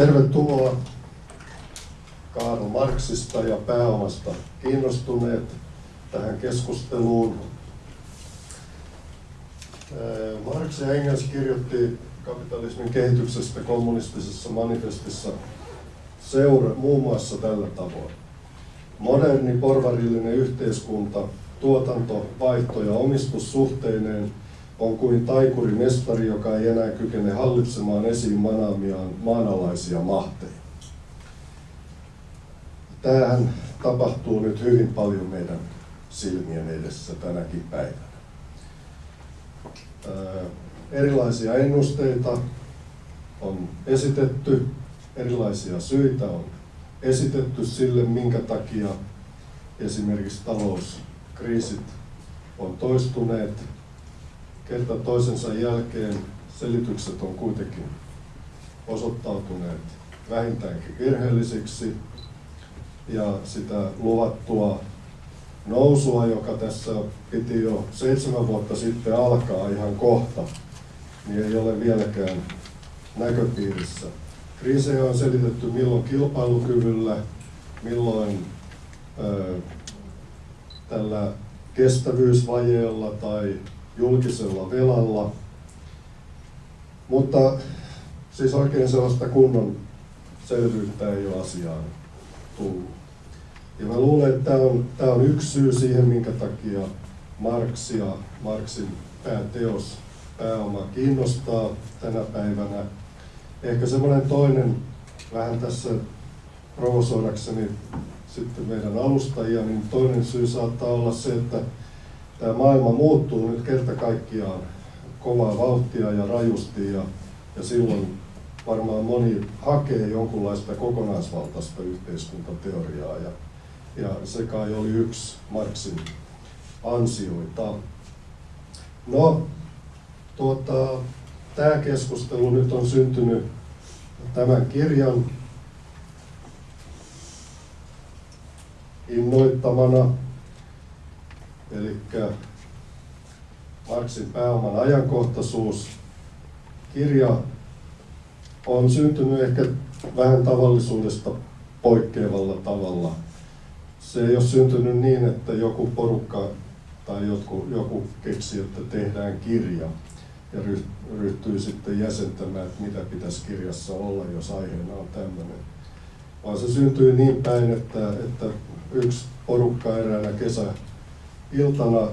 Tervetuloa Karl Marxista ja pääomasta kiinnostuneet tähän keskusteluun. Marx ja Engels kirjoitti kapitalismin kehityksestä kommunistisessa manifestissa seura, muun muassa tällä tavoin. Moderni porvarillinen yhteiskunta, tuotanto, vaihto ja omistussuhteineen on kuin taikuri mestari, joka ei enää kykene hallitsemaan esiin manaamiaan maanalaisia mahteja. Tämähän tapahtuu nyt hyvin paljon meidän silmien edessä tänäkin päivänä. erilaisia ennusteita on esitetty, erilaisia syitä on esitetty sille, minkä takia esimerkiksi talouskriisit on toistuneet kerta toisensa jälkeen selitykset on kuitenkin osoittautuneet vähintäänkin virheellisiksi ja sitä luvattua nousua, joka tässä piti jo seitsemän vuotta sitten alkaa ihan kohta, niin ei ole vieläkään näköpiirissä. Kriisejä on selitetty milloin kilpailukyvyllä, milloin ö, tällä kestävyysvajeella tai julkisella velalla. Mutta siis oikein sellaista kunnon selvyyttä ei ole asiaan tullut. Ja mä luulen, että tämä on, tämä on yksi syy siihen, minkä takia Marx ja Marxin pääteos pääoma kiinnostaa tänä päivänä. Ehkä semmoinen toinen, vähän tässä provosoidakseni sitten meidän alustajia, niin toinen syy saattaa olla se, että tämä maailma muuttuu nyt kerta kaikkiaan kovaa vauhtia ja rajusti ja, ja silloin varmaan moni hakee jonkunlaista kokonaisvaltaista yhteiskuntateoriaa ja, ja se kai oli yksi Marxin ansioita. No, tuota, tämä keskustelu nyt on syntynyt tämän kirjan innoittamana Eli Marksin pääoman ajankohtaisuus. Kirja on syntynyt ehkä vähän tavallisuudesta poikkeavalla tavalla. Se ei ole syntynyt niin, että joku porukka tai joku, joku keksi, että tehdään kirja ja ryhtyy sitten jäsentämään, että mitä pitäisi kirjassa olla, jos aiheena on tämmöinen. Vaan se syntyi niin päin, että, että yksi porukka eräänä kesä, iltana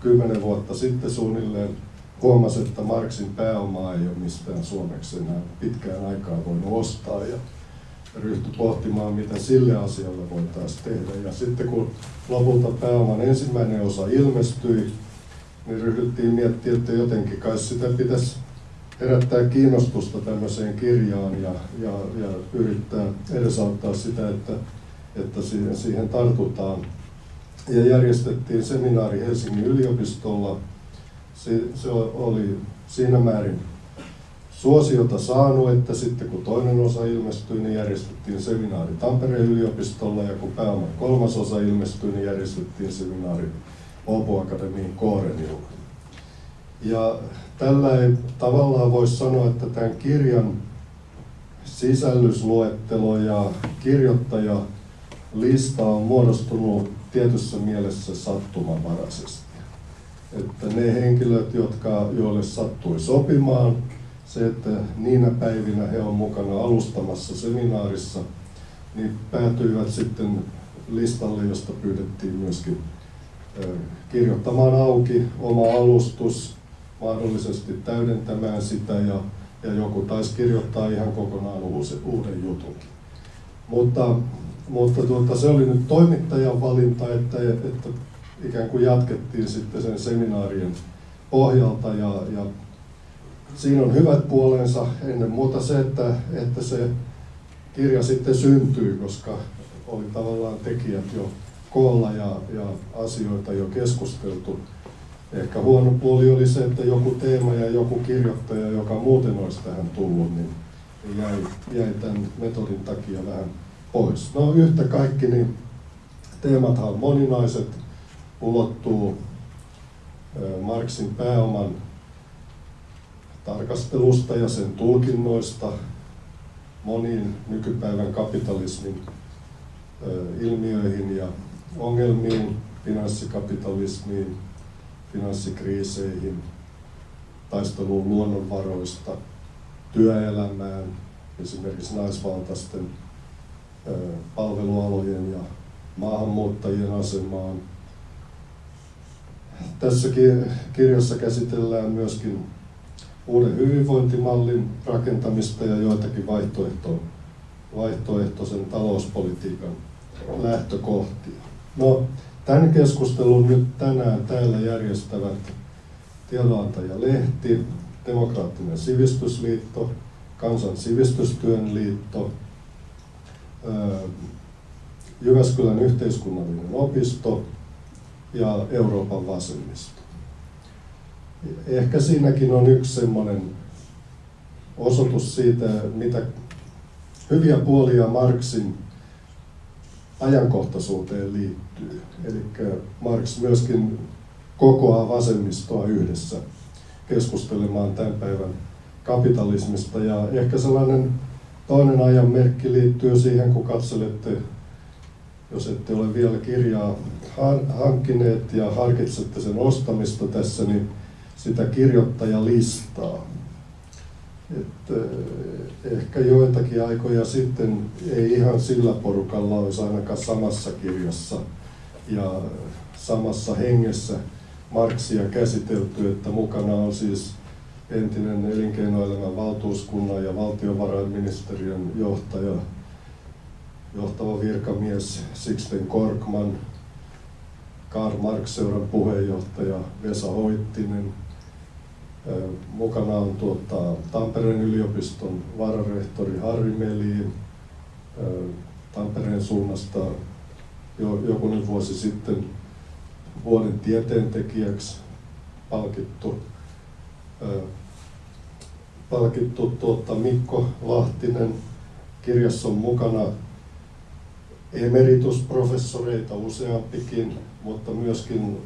kymmenen vuotta sitten suunnilleen huomasi, että Marksin pääomaa ei ole mistään suomeksi enää pitkään aikaa voinut ostaa ja ryhtyi pohtimaan, mitä sille asialle voitaisiin tehdä. Ja sitten kun lopulta pääoman ensimmäinen osa ilmestyi, niin ryhdyttiin miettimään, että jotenkin kai sitä pitäisi herättää kiinnostusta tämmöiseen kirjaan ja, ja, ja yrittää edesauttaa sitä, että, että siihen, siihen tartutaan ja järjestettiin seminaari Helsingin yliopistolla. Se, se oli siinä määrin suosiota saanut, että sitten kun toinen osa ilmestyi, niin järjestettiin seminaari Tampereen yliopistolla ja kun pääoman kolmas osa ilmestyi, niin järjestettiin seminaari Åbo Akademiin Koorenilla. Ja tällä ei tavallaan voi sanoa, että tämän kirjan sisällysluettelo ja kirjoittaja lista on muodostunut tietyssä mielessä sattumanvaraisesti. Että ne henkilöt, jotka, joille sattui sopimaan, se, että niinä päivinä he on mukana alustamassa seminaarissa, niin päätyivät sitten listalle, josta pyydettiin myöskin kirjoittamaan auki oma alustus, mahdollisesti täydentämään sitä ja, ja joku taisi kirjoittaa ihan kokonaan uusi, uuden jutunkin. Mutta mutta tuota, se oli nyt toimittajan valinta, että, että ikään kuin jatkettiin sitten sen seminaarien pohjalta ja, ja siinä on hyvät puolensa ennen muuta se, että, että se kirja sitten syntyy, koska oli tavallaan tekijät jo koolla ja, ja asioita jo keskusteltu. Ehkä huono puoli oli se, että joku teema ja joku kirjoittaja, joka muuten olisi tähän tullut, niin jäi, jäi tämän metodin takia vähän pois. No yhtä kaikki, niin teemathan on moninaiset, ulottuu Marksin pääoman tarkastelusta ja sen tulkinnoista moniin nykypäivän kapitalismin ilmiöihin ja ongelmiin, finanssikapitalismiin, finanssikriiseihin, taisteluun luonnonvaroista, työelämään, esimerkiksi naisvaltaisten palvelualojen ja maahanmuuttajien asemaan. Tässä kirjassa käsitellään myöskin uuden hyvinvointimallin rakentamista ja joitakin vaihtoehto, vaihtoehtoisen talouspolitiikan lähtökohtia. No, tämän keskustelun nyt tänään täällä järjestävät tiedonantaja-lehti, Demokraattinen sivistysliitto, Kansan sivistystyön liitto, Jyväskylän yhteiskunnallinen opisto ja Euroopan vasemmisto. Ehkä siinäkin on yksi semmoinen osoitus siitä, mitä hyviä puolia Marksin ajankohtaisuuteen liittyy. Eli Marx myöskin kokoaa vasemmistoa yhdessä keskustelemaan tämän päivän kapitalismista. Ja ehkä sellainen toinen ajan merkki liittyy siihen, kun katselette, jos ette ole vielä kirjaa hankkineet ja harkitsette sen ostamista tässä, niin sitä kirjoittajalistaa. Että eh, ehkä joitakin aikoja sitten ei ihan sillä porukalla olisi ainakaan samassa kirjassa ja samassa hengessä Marksia käsitelty, että mukana on siis entinen elinkeinoelämän valtuuskunnan ja valtiovarainministeriön johtaja, johtava virkamies Sixten Korkman, Karl Marx-seuran puheenjohtaja Vesa Hoittinen, Mukana on tuota, Tampereen yliopiston vararehtori Harri Meliin, Tampereen suunnasta jo jokunen vuosi sitten vuoden tieteentekijäksi palkittu, palkittu tuota, Mikko Lahtinen. Kirjassa on mukana emeritusprofessoreita useampikin, mutta myöskin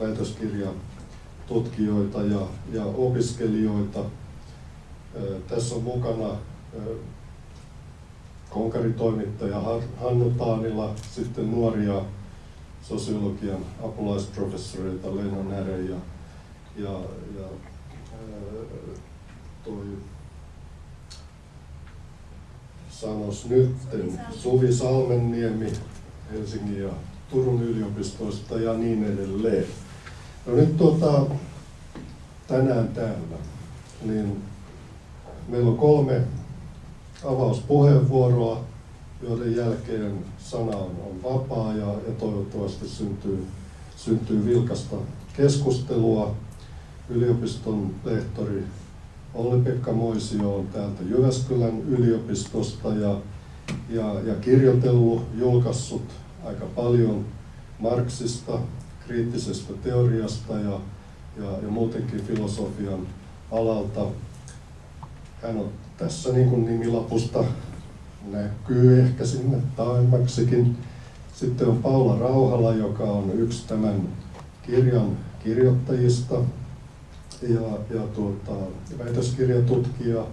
väitöskirja tutkijoita ja, ja opiskelijoita. Tässä on mukana konkaritoimittaja Hannu Taanila, sitten nuoria sosiologian apulaisprofessoreita Leino Näre ja, ja, ja toi sanos nyt Suvi Salmenniemi Helsingin ja Turun yliopistoista ja niin edelleen. No nyt tuota, tänään täällä, niin meillä on kolme avauspuheenvuoroa, joiden jälkeen sana on, on vapaa ja, ja toivottavasti syntyy, syntyy vilkasta keskustelua. Yliopiston lehtori Olli-Pekka Moisio on täältä Jyväskylän yliopistosta ja, ja, ja kirjoitellut, julkaissut aika paljon Marksista, kriittisestä teoriasta ja, ja, ja muutenkin filosofian alalta. Hän on tässä niin kuin nimilapusta näkyy ehkä sinne taimaksikin. Sitten on Paula Rauhala, joka on yksi tämän kirjan kirjoittajista ja, ja tuota, väitöskirjatutkija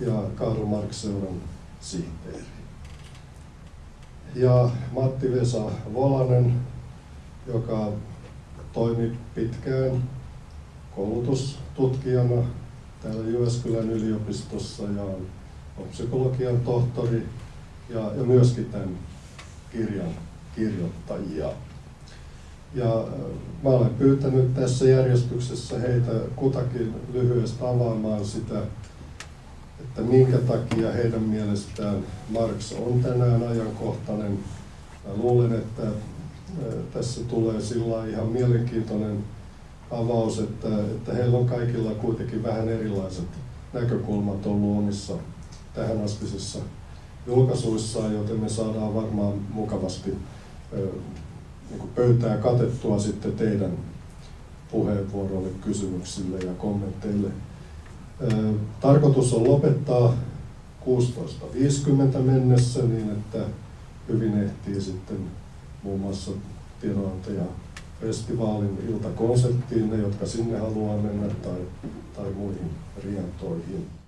ja Karl Marx-seuran sihteeri. Ja Matti Vesa Volanen, joka toimi pitkään koulutustutkijana täällä Jyväskylän yliopistossa ja on psykologian tohtori ja, ja myöskin tämän kirjan kirjoittajia. Ja äh, mä olen pyytänyt tässä järjestyksessä heitä kutakin lyhyesti avaamaan sitä, että minkä takia heidän mielestään Marx on tänään ajankohtainen. Mä luulen, että tässä tulee sillä ihan mielenkiintoinen avaus, että, että heillä on kaikilla kuitenkin vähän erilaiset näkökulmat ollut omissa tähän astisissa julkaisuissaan, joten me saadaan varmaan mukavasti niin pöytää katettua sitten teidän puheenvuoroille, kysymyksille ja kommentteille. Tarkoitus on lopettaa 16.50 mennessä niin, että hyvin ehtii sitten muun muassa tiedonantaja festivaalin iltakonserttiin, ne jotka sinne haluaa mennä tai, tai muihin rientoihin.